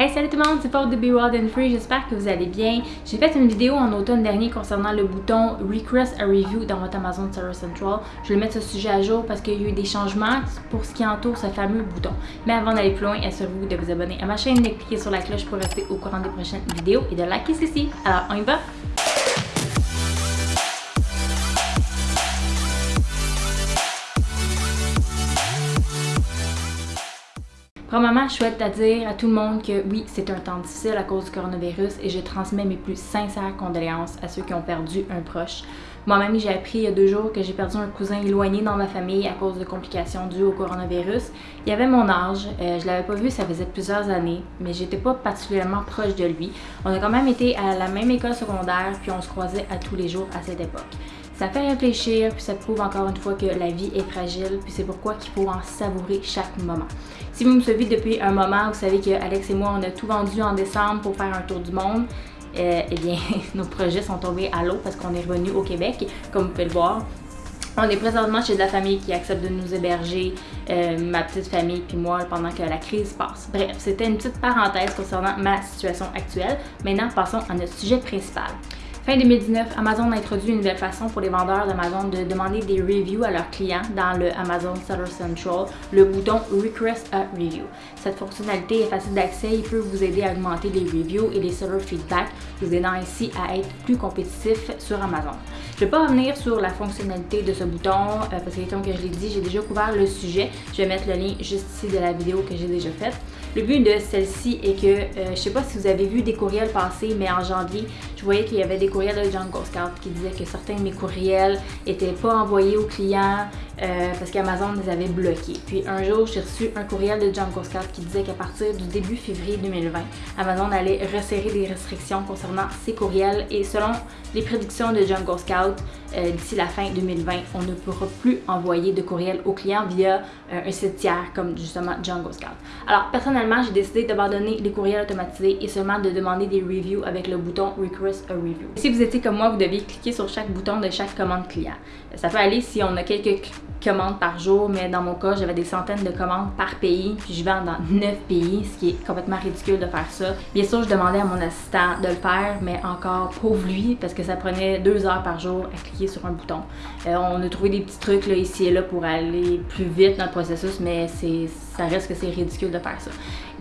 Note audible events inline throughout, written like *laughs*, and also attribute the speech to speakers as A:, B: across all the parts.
A: Hey salut tout le monde, c'est Paul de Be Wild and Free, j'espère que vous allez bien. J'ai fait une vidéo en automne dernier concernant le bouton Request a Review dans votre Amazon Seller Central. Je vais mettre ce sujet à jour parce qu'il y a eu des changements pour ce qui entoure ce fameux bouton. Mais avant d'aller plus loin, assurez-vous de vous abonner à ma chaîne, de cliquer sur la cloche pour rester au courant des prochaines vidéos et de liker ceci. Alors on y va! Premièrement, je souhaite à dire à tout le monde que oui, c'est un temps difficile à cause du coronavirus et je transmets mes plus sincères condoléances à ceux qui ont perdu un proche. Moi-même, j'ai appris il y a deux jours que j'ai perdu un cousin éloigné dans ma famille à cause de complications dues au coronavirus. Il avait mon âge, euh, je l'avais pas vu, ça faisait plusieurs années, mais j'étais pas particulièrement proche de lui. On a quand même été à la même école secondaire, puis on se croisait à tous les jours à cette époque. Ça fait réfléchir, puis ça prouve encore une fois que la vie est fragile, puis c'est pourquoi qu'il faut en savourer chaque moment. Si vous me suivez depuis un moment, vous savez que Alex et moi, on a tout vendu en décembre pour faire un tour du monde. Euh, eh bien, *laughs* nos projets sont tombés à l'eau parce qu'on est revenu au Québec, comme vous pouvez le voir. On est présentement chez de la famille qui accepte de nous héberger, euh, ma petite famille puis moi, pendant que la crise passe. Bref, c'était une petite parenthèse concernant ma situation actuelle. Maintenant, passons à notre sujet principal. Fin 2019, Amazon a introduit une nouvelle façon pour les vendeurs d'Amazon de demander des reviews à leurs clients dans le Amazon Seller Central, le bouton Request a Review. Cette fonctionnalité est facile d'accès et peut vous aider à augmenter les reviews et les seller feedback, vous aidant ainsi à être plus compétitif sur Amazon. Je ne vais pas revenir sur la fonctionnalité de ce bouton euh, parce que comme je l'ai dit, j'ai déjà couvert le sujet. Je vais mettre le lien juste ici de la vidéo que j'ai déjà faite. Le but de celle-ci est que, euh, je ne sais pas si vous avez vu des courriels passer, mais en janvier, je voyais qu'il y avait des courriels de Jungle Scout qui disaient que certains de mes courriels n'étaient pas envoyés aux clients euh, parce qu'Amazon les avait bloqués. Puis un jour, j'ai reçu un courriel de Jungle Scout qui disait qu'à partir du début février 2020, Amazon allait resserrer des restrictions concernant ces courriels et selon les prédictions de Jungle Scout, euh, d'ici la fin 2020, on ne pourra plus envoyer de courriels aux clients via un site tiers comme justement Jungle Scout. Alors personnellement, j'ai décidé d'abandonner les courriels automatisés et seulement de demander des reviews avec le bouton A Review. Si vous étiez comme moi, vous deviez cliquer sur chaque bouton de chaque commande client. Ça peut aller si on a quelques commandes par jour, mais dans mon cas, j'avais des centaines de commandes par pays, puis je vends dans 9 pays, ce qui est complètement ridicule de faire ça. Bien sûr, je demandais à mon assistant de le faire, mais encore pauvre lui, parce que ça prenait deux heures par jour à cliquer sur un bouton. Euh, on a trouvé des petits trucs ici et là pour aller plus vite dans le processus, mais ça reste que c'est ridicule de faire ça.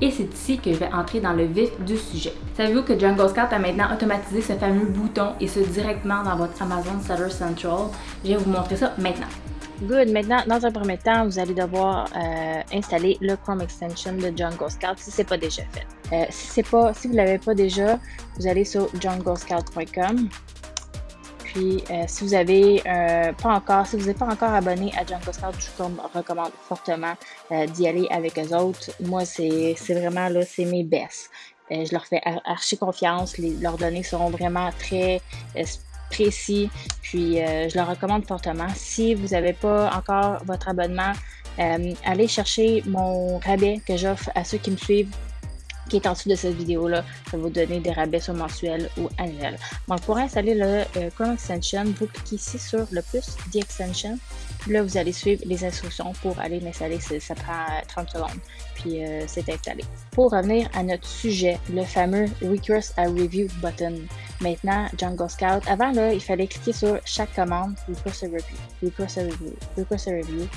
A: Et c'est ici que je vais entrer dans le vif du sujet. Savez-vous que Jungle Scout a maintenant automatisé ce fameux bouton et ce directement dans votre Amazon Seller Central? Je vais vous montrer ça maintenant. Good. Maintenant, dans un premier temps, vous allez devoir euh, installer le Chrome Extension de Jungle Scout si ce n'est pas déjà fait. Euh, si, pas, si vous ne l'avez pas déjà, vous allez sur junglescout.com. Puis, euh, si vous avez pas encore, si vous n'êtes pas encore abonné à Jungle Scout, je vous recommande fortement d'y aller avec eux autres. Moi, c'est vraiment là, c'est mes best. je leur fais archi confiance. Leurs données seront vraiment très précis. Puis euh, je le recommande fortement. Si vous n'avez pas encore votre abonnement, euh, allez chercher mon rabais que j'offre à ceux qui me suivent qui est en dessous de cette vidéo-là. Ça va vous donner des rabais sur mensuel ou annuel. Donc, pour installer le euh, Chrome Extension, vous cliquez ici sur le plus, The Extension. là, vous allez suivre les instructions pour aller l'installer. Ça prend 30 secondes. Puis, c'est installé. Pour revenir à notre sujet, le fameux Request a Review button. Maintenant, Jungle Scout. Avant, là, il fallait cliquer sur chaque commande, Request a Review, Request a Review, Request a Review.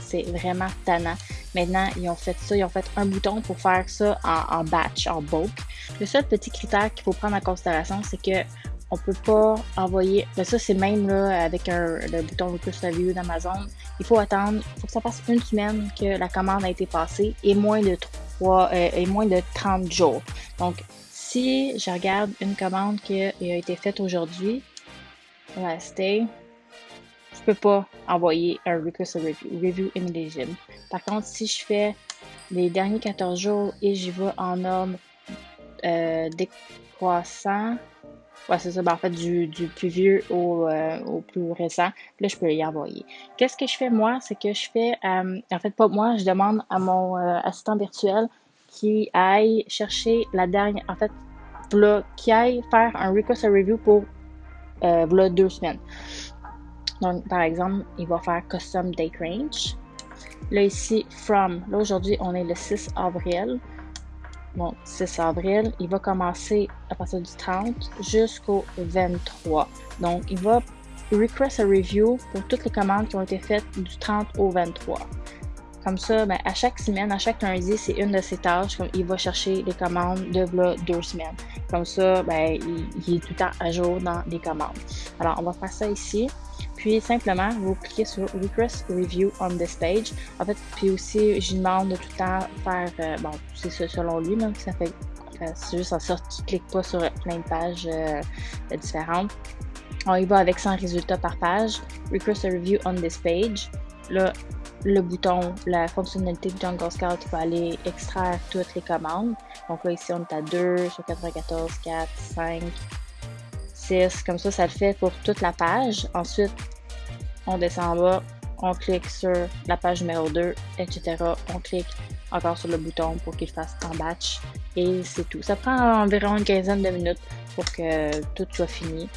A: c'est vraiment tannant. Maintenant, ils ont fait ça, ils ont fait un bouton pour faire ça en, batch, en bulk. Le seul petit critère qu'il faut prendre en considération, c'est que on peut pas envoyer. Ben ça, c'est même là, avec le bouton Request Review d'Amazon. Il faut attendre, il faut que ça fasse une semaine que la commande a été passée et moins de 3 euh, et moins de 30 jours. Donc, si je regarde une commande qui a été faite aujourd'hui, last day, je peux pas envoyer un request review, review. Par contre, si je fais les derniers 14 jours et j'y vais en ordre euh, décroissant, ouais, c'est ça, ben, en fait, du, plus vieux euh, au, plus récent, là, je peux y envoyer. Qu'est-ce que je fais moi? C'est que je fais, euh, en fait, pas moi, je demande à mon assistant virtuel qui aille chercher la dernière, en fait, qui aille faire un request review pour deux semaines. Donc, par exemple, il va faire custom date range. Là, ici, from. Là, aujourd'hui, on est le 6 avril.
B: donc 6 avril. Il va commencer à partir du 30 jusqu'au 23. Donc, il va request a review pour toutes les commandes qui ont été faites du 30 au 23. Comme ça, ben, à chaque semaine, à chaque lundi, c'est une de ses tâches. Comme il va chercher les commandes de deux semaines. Comme ça, ben, il, est tout le temps à jour dans les commandes. Alors, on va faire ça ici. Puis simplement, vous cliquez sur Request Review on this page. En fait, puis aussi, je demande de tout le temps faire, euh, bon, c'est selon lui, même ça fait, euh, c'est juste en sorte qu'il ne clique pas sur plein de pages euh, différentes. On y va avec 100 résultats par page. Request a review on this page. Là, le bouton, la fonctionnalité de Jungle Scout va aller extraire toutes les commandes. Donc là, ici, on est à 2 sur 94, 4, 5, 6. Comme ça, ça le fait pour toute la page. Ensuite, on descend en bas, on clique sur la page numéro 2, etc. On clique encore sur le bouton pour qu'il fasse en batch. Et c'est tout. Ça prend environ une quinzaine de minutes pour que tout soit fini.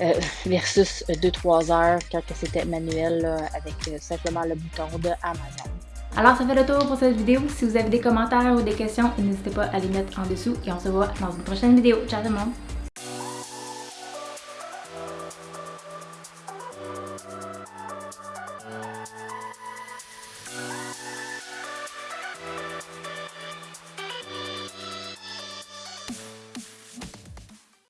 B: Euh, *laughs* versus 2-3 heures quand c'était manuel avec euh, simplement le bouton de Amazon.
A: Alors ça fait le tour pour cette vidéo. Si vous avez des commentaires ou des questions, n'hésitez pas à les mettre en dessous et on se voit dans une prochaine vidéo. Ciao tout le monde!